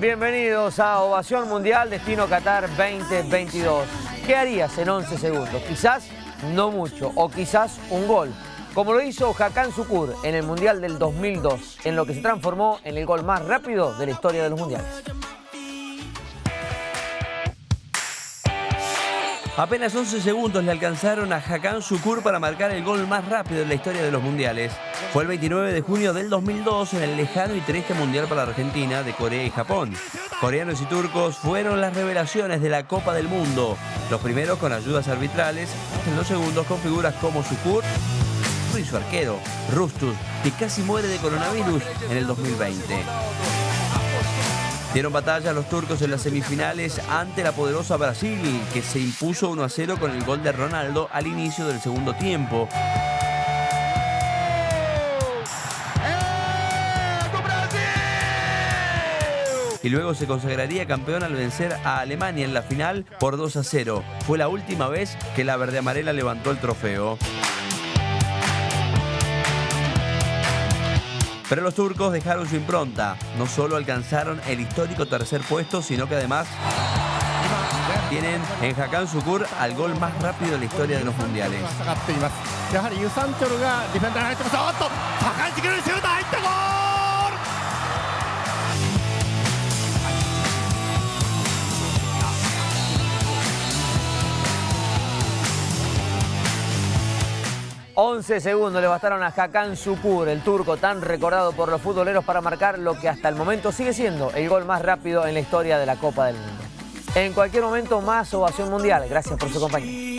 Bienvenidos a Ovación Mundial Destino Qatar 2022. ¿Qué harías en 11 segundos? Quizás no mucho, o quizás un gol. Como lo hizo Hakan Sukur en el Mundial del 2002, en lo que se transformó en el gol más rápido de la historia de los Mundiales. Apenas 11 segundos le alcanzaron a Hakan Sukur para marcar el gol más rápido en la historia de los mundiales. Fue el 29 de junio del 2002 en el lejano y triste mundial para Argentina de Corea y Japón. Coreanos y turcos fueron las revelaciones de la Copa del Mundo. Los primeros con ayudas arbitrales, los segundos con figuras como Sukur y su arquero, Rustus, que casi muere de coronavirus en el 2020. Dieron batalla a los turcos en las semifinales ante la poderosa Brasil, que se impuso 1 a 0 con el gol de Ronaldo al inicio del segundo tiempo. y luego se consagraría campeón al vencer a Alemania en la final por 2 a 0. Fue la última vez que la verde amarela levantó el trofeo. Pero los turcos dejaron su impronta. No solo alcanzaron el histórico tercer puesto, sino que además tienen en Hakan Sukur al gol más rápido de la historia de los mundiales. 11 segundos le bastaron a Hakan Sukur, el turco tan recordado por los futboleros para marcar lo que hasta el momento sigue siendo el gol más rápido en la historia de la Copa del Mundo. En cualquier momento más ovación mundial. Gracias por su compañía.